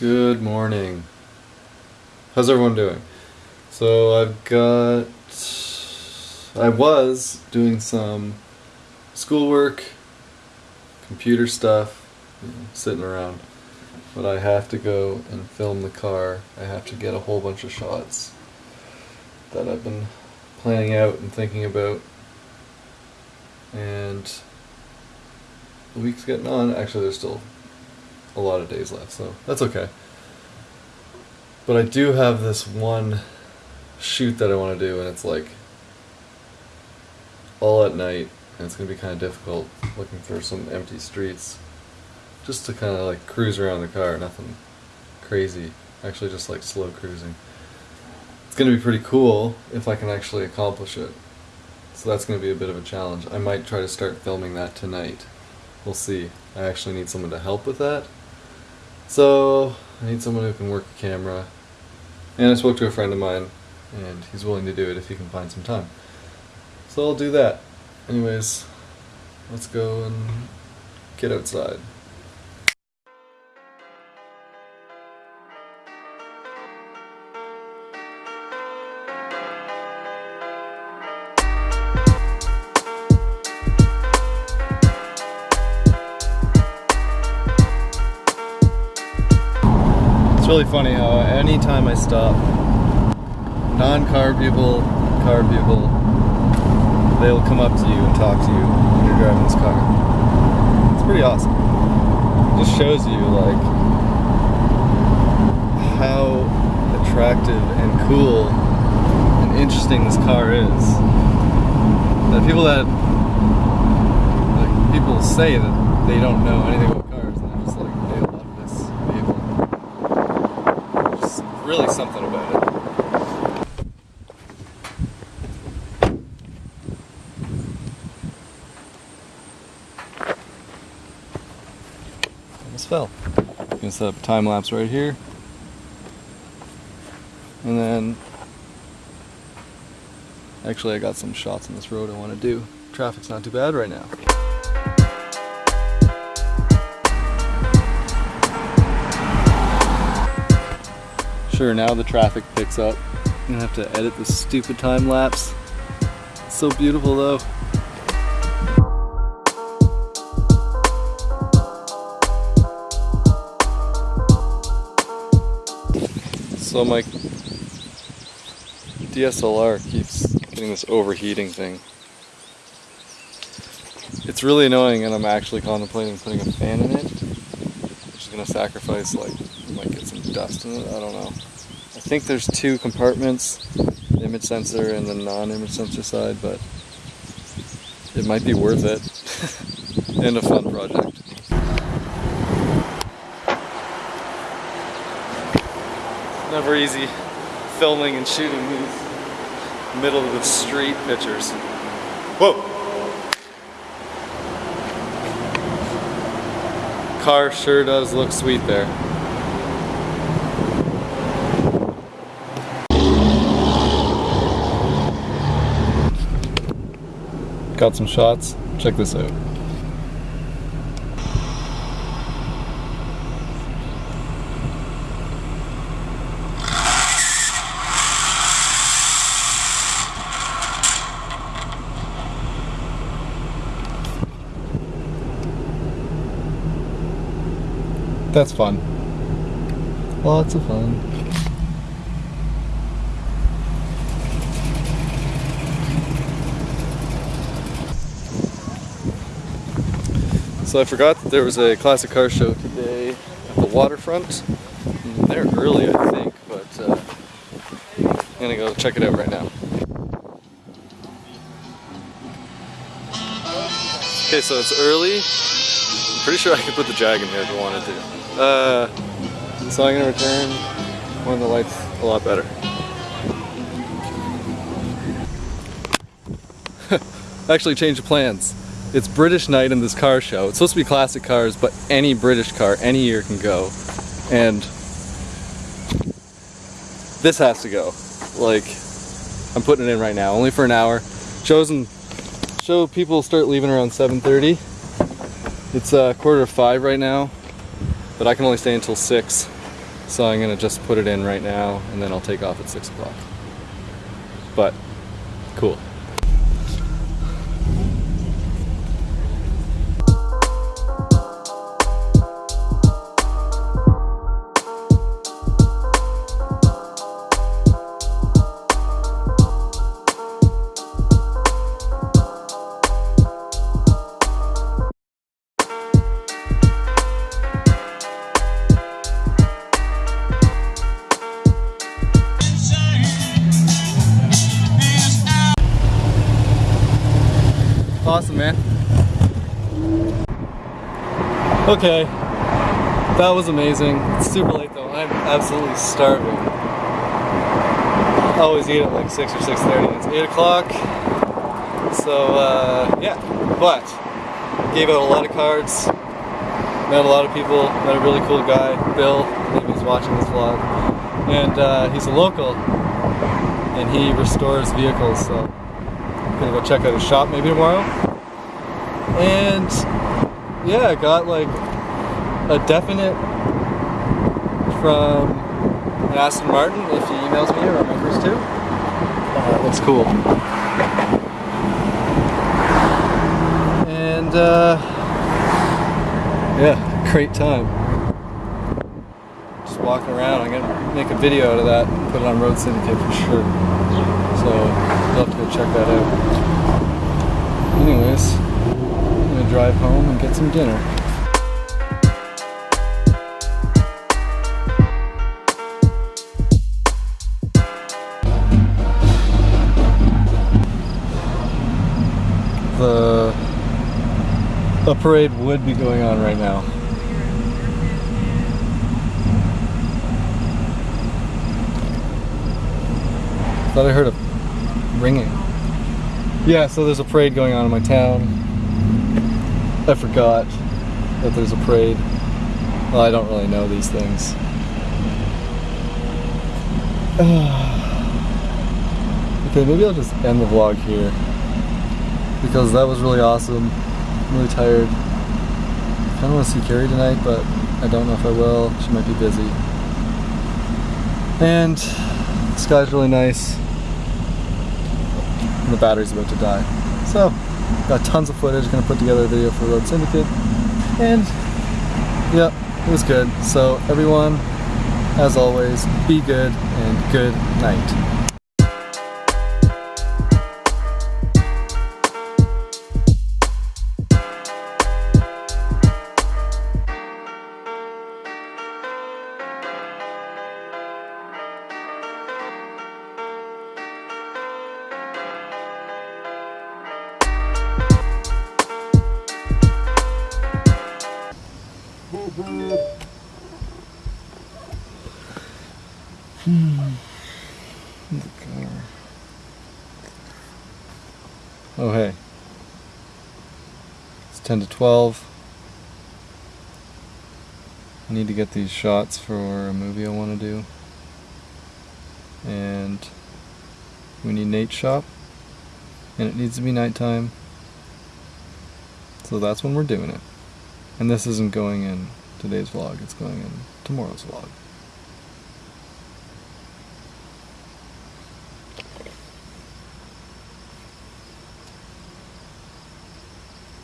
Good morning. How's everyone doing? So I've got. I was doing some schoolwork, computer stuff, you know, sitting around. But I have to go and film the car. I have to get a whole bunch of shots that I've been planning out and thinking about. And the week's getting on. Actually, there's still a lot of days left, so that's okay. But I do have this one shoot that I want to do, and it's like all at night, and it's going to be kind of difficult looking for some empty streets just to kind of like cruise around the car, nothing crazy, actually, just like slow cruising. It's going to be pretty cool if I can actually accomplish it. So that's going to be a bit of a challenge. I might try to start filming that tonight. We'll see. I actually need someone to help with that. So I need someone who can work a camera. And I spoke to a friend of mine, and he's willing to do it if he can find some time. So I'll do that. Anyways, let's go and get outside. Really funny how anytime I stop, non-car people, car people, they'll come up to you and talk to you when you're driving this car. It's pretty awesome. It just shows you like how attractive and cool and interesting this car is. That people that like people say that they don't know anything about really something about it. Almost fell. I'm gonna set up a time lapse right here. And then, actually I got some shots on this road I wanna do. Traffic's not too bad right now. Sure now the traffic picks up. I'm gonna have to edit this stupid time lapse. It's so beautiful though. So my DSLR keeps getting this overheating thing. It's really annoying and I'm actually contemplating putting a fan in it. Which is gonna sacrifice like, dust in it, I don't know. I think there's two compartments, image sensor and the non-image sensor side, but it might be worth it and a fun project. Never easy filming and shooting these middle of the street pictures. Whoa! Car sure does look sweet there. Got some shots. Check this out. That's fun. Lots of fun. So I forgot that there was a classic car show today at the waterfront. They're early, I think, but uh, I'm gonna go check it out right now. Okay, so it's early. I'm pretty sure I could put the Jag in here if I wanted to. Uh, so I'm gonna return when the light's a lot better. Actually changed plans. It's British night in this car show. It's supposed to be classic cars, but any British car, any year can go. And this has to go. Like, I'm putting it in right now, only for an hour. Shows and show people start leaving around 7.30. It's a uh, quarter to five right now, but I can only stay until six. So I'm gonna just put it in right now and then I'll take off at 6 o'clock. But, cool. Awesome, man. Okay, that was amazing. It's super late though. I'm absolutely starving. I always eat at like 6 or 6.30. It's 8 o'clock. So, uh, yeah. But, gave out a lot of cards. Met a lot of people. Met a really cool guy, Bill. Maybe he's watching this vlog. And uh, he's a local. And he restores vehicles, so gonna go check out his shop maybe tomorrow. And yeah, I got like a definite from Aston Martin if he emails me or remembers to. Uh, looks cool. And uh, yeah, great time. Just walking around. I'm gonna make a video out of that and put it on Road Syndicate for sure. So check that out. Anyways, I'm gonna drive home and get some dinner. The a parade would be going on right now. Thought I heard a ringing. Yeah, so there's a parade going on in my town. I forgot that there's a parade. Well, I don't really know these things. okay, maybe I'll just end the vlog here. Because that was really awesome. I'm really tired. I kinda wanna see Carrie tonight, but I don't know if I will. She might be busy. And the sky's really nice. And the battery's about to die. So, got tons of footage, gonna put together a video for Road Syndicate. And, yeah, it was good. So, everyone, as always, be good and good night. Hmm. Oh hey. It's 10 to 12. I need to get these shots for a movie I want to do. And we need Nate's shop. And it needs to be nighttime. So that's when we're doing it. And this isn't going in today's vlog, it's going in tomorrow's vlog.